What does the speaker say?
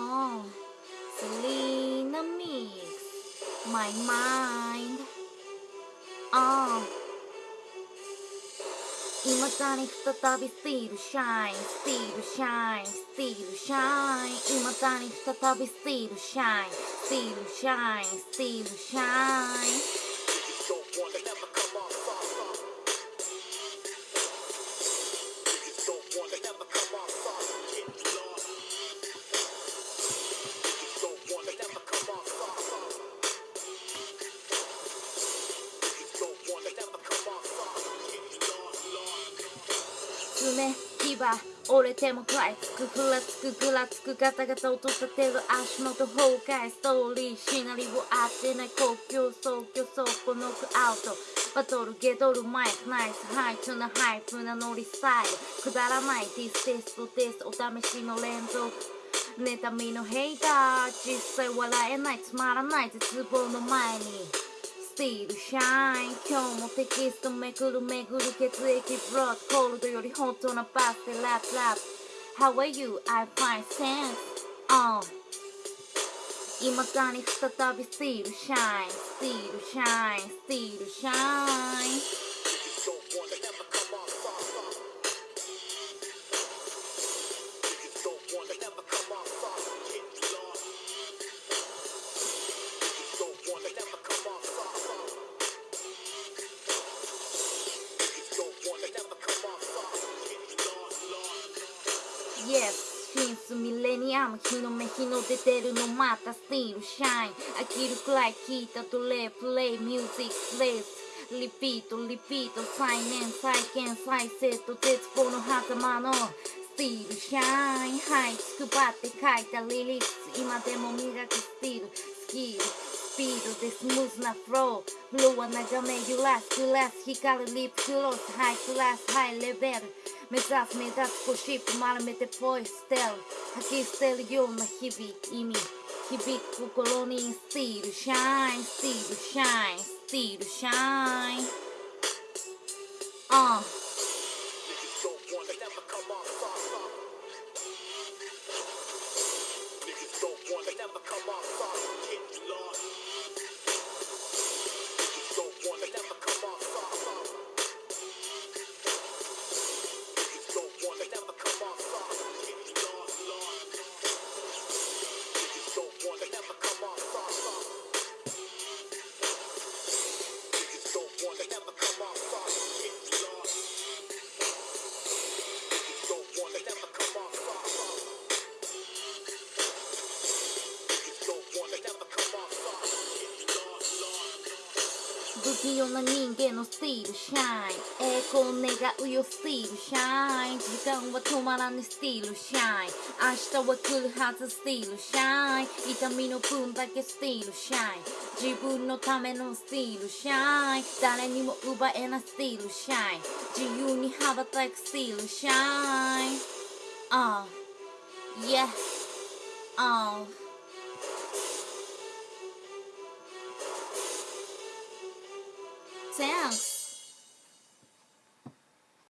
Oh, Selena Mix, my mind. Oh. 今だに再びスティールシャインスティールシャインスティールシャイン今だに再びスティールシ爪牙折れても食らいつくふらつくぐらつくガタガタ音立てる足元崩壊ストーリーシナリオ合ってない国境総挙走こノックアウトバトルゲドルマイクナイスハイツなハイプなノリスタイルくだらないディステストテストお試しの連続妬みのヘイター実際笑えないつまらない絶望の前にスティールシャイン今日もテキストめくるめぐる血液ブロッドコールドより本当なバスでラップラップ。How are you? I find sense. On 今だに再びスティールシャインスティールシャインスティールシャイン Yes シンスミレニアム日の目日の出てるのまたスティールシャイン飽きるくらい聞いたとレプレイミュージックプレイスリピートリピート再燃再建再生と絶望の狭間のスティールシャインはいつくばって書いたリリックス今でも磨くスティールスキルスピードでスムーズなフローフローは眺め揺らすグラス光るリップクロスハイクラスハイレベル目指す目立つゴシップ丸めてポイ捨てる吐き捨てるような日々意味響く心に still shine still shine still shine Uh. 不器用な人間の still shine。栄光願うよ still shine。時間は止まらぬ still shine。明日は来るはず still shine 痛みの分だけ still shine。自分のための still shine。誰にも奪えない still shine。自由に羽ばたく still shine。Uh, yeah, uh. Thanks.